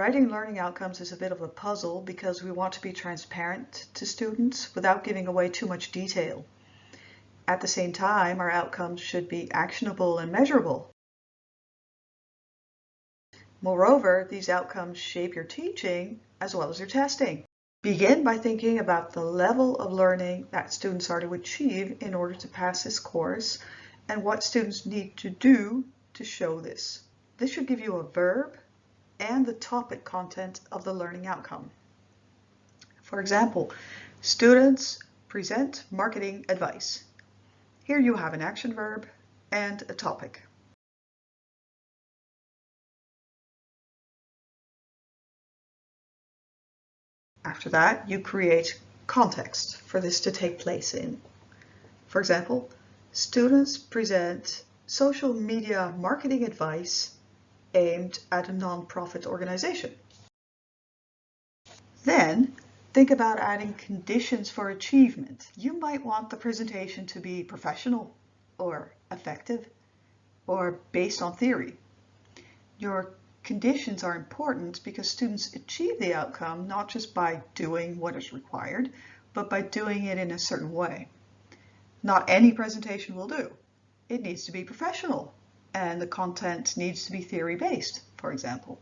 Writing learning outcomes is a bit of a puzzle because we want to be transparent to students without giving away too much detail. At the same time, our outcomes should be actionable and measurable. Moreover, these outcomes shape your teaching as well as your testing. Begin by thinking about the level of learning that students are to achieve in order to pass this course and what students need to do to show this. This should give you a verb and the topic content of the learning outcome. For example, students present marketing advice. Here you have an action verb and a topic. After that, you create context for this to take place in. For example, students present social media marketing advice aimed at a non-profit organization. Then, think about adding conditions for achievement. You might want the presentation to be professional or effective or based on theory. Your Conditions are important because students achieve the outcome not just by doing what is required, but by doing it in a certain way. Not any presentation will do. It needs to be professional and the content needs to be theory-based, for example.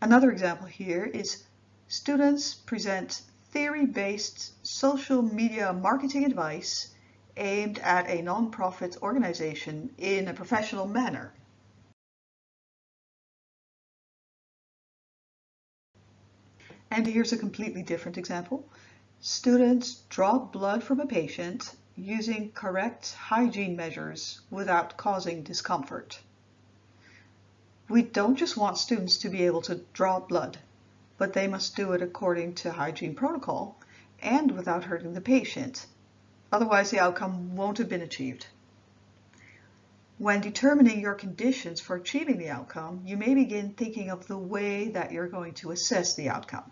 Another example here is students present theory-based social media marketing advice aimed at a non-profit organization in a professional manner. And here's a completely different example. Students draw blood from a patient using correct hygiene measures without causing discomfort. We don't just want students to be able to draw blood, but they must do it according to hygiene protocol and without hurting the patient. Otherwise, the outcome won't have been achieved. When determining your conditions for achieving the outcome, you may begin thinking of the way that you're going to assess the outcome.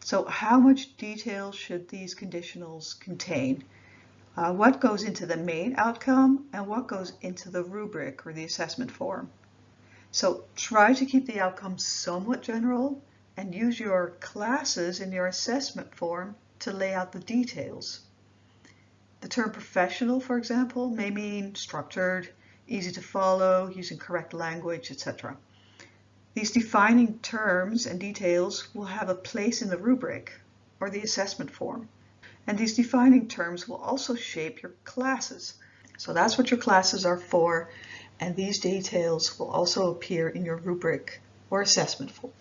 So how much detail should these conditionals contain? Uh, what goes into the main outcome and what goes into the rubric or the assessment form? So try to keep the outcome somewhat general and use your classes in your assessment form to lay out the details. The term professional, for example, may mean structured, easy to follow, using correct language, etc. These defining terms and details will have a place in the rubric or the assessment form. And these defining terms will also shape your classes. So that's what your classes are for. And these details will also appear in your rubric or assessment form.